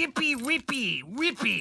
skippy rippy rippy.